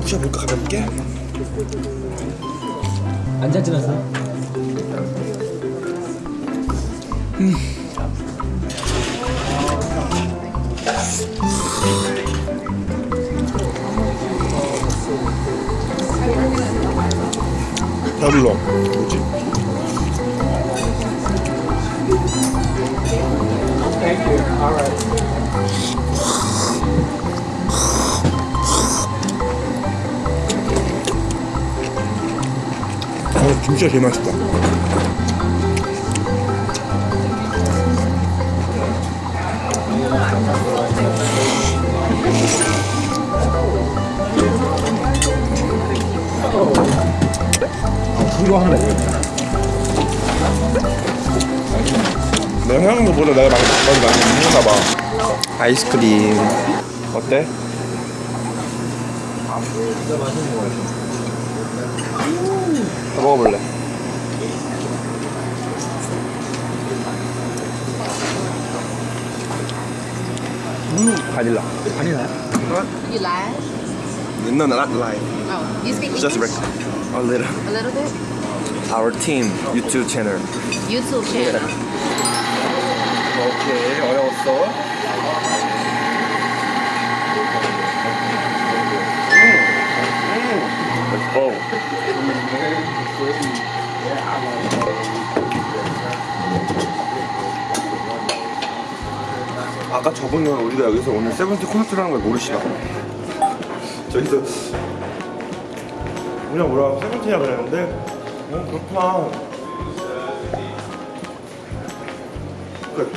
부셔볼까 가볍게? 앉아 찍었어? 배불러 뭐지? 어, 김치가 제일 맛있다. 이거 먹어 내가 생각한 것보다 내가 많이, 많이, 많이 먹나 봐. 아이스크림. 어때? 진짜 맛있는 거 같아 더 먹어볼래? 음, 바닐라. 아니나요? You like? No, no, not live. Oh, you speak Just English? rec- a little. A little bit? Our team YouTube channel. YouTube channel. 오케이, 어려웠어. Let's go. 아까 저분은 우리가 여기서 오늘 세븐틴 콘서트라는 걸 모르시나? 저기서 우리가 뭐라고 세븐틴이라 그랬는데 어 그렇구나. 끝.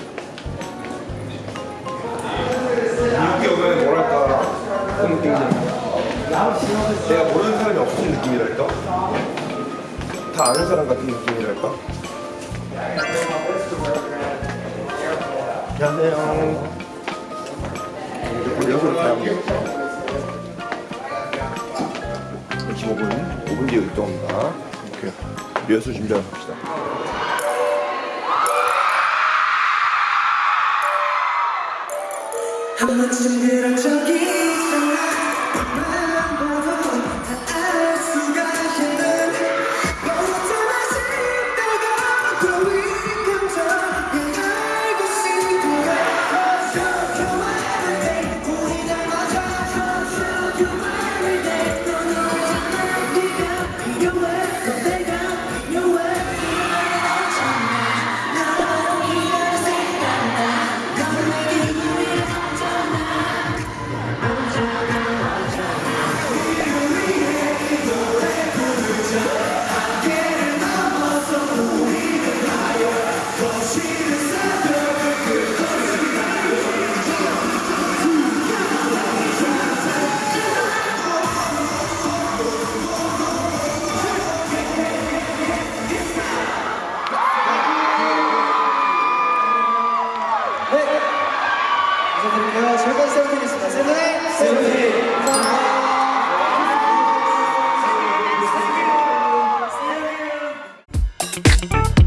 여기 오면 뭐랄까 그런 느낌이잖아. 내가 모르는 사람이 없는 느낌이랄까? 다 아는 사람 같은 느낌이랄까? 안녕하세요 여기서 다양해 25분 5분 뒤에 이동합니다 오케이 리허설 준비하러 갑시다 So you 저희는 즐거운 세븐틴이었습니다. 세븐틴! 세븐틴! 감사합니다. 감사합니다.